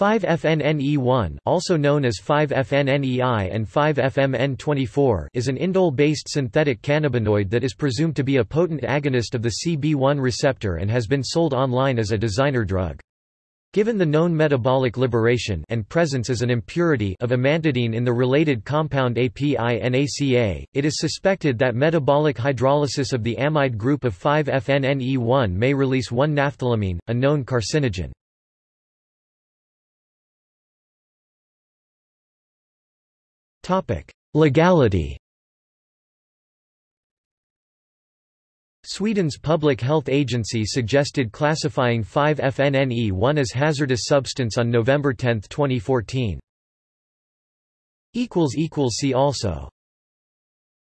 5-FNNE1 also known as 5-FNNEI and 5-FMN24 is an indole-based synthetic cannabinoid that is presumed to be a potent agonist of the CB1 receptor and has been sold online as a designer drug. Given the known metabolic liberation and presence as an impurity of amantadine in the related compound API-NACA, it is suspected that metabolic hydrolysis of the amide group of 5-FNNE1 may release 1-naphthylamine, a known carcinogen. Legality Sweden's public health agency suggested classifying 5-FNNE1 as hazardous substance on November 10, 2014. See also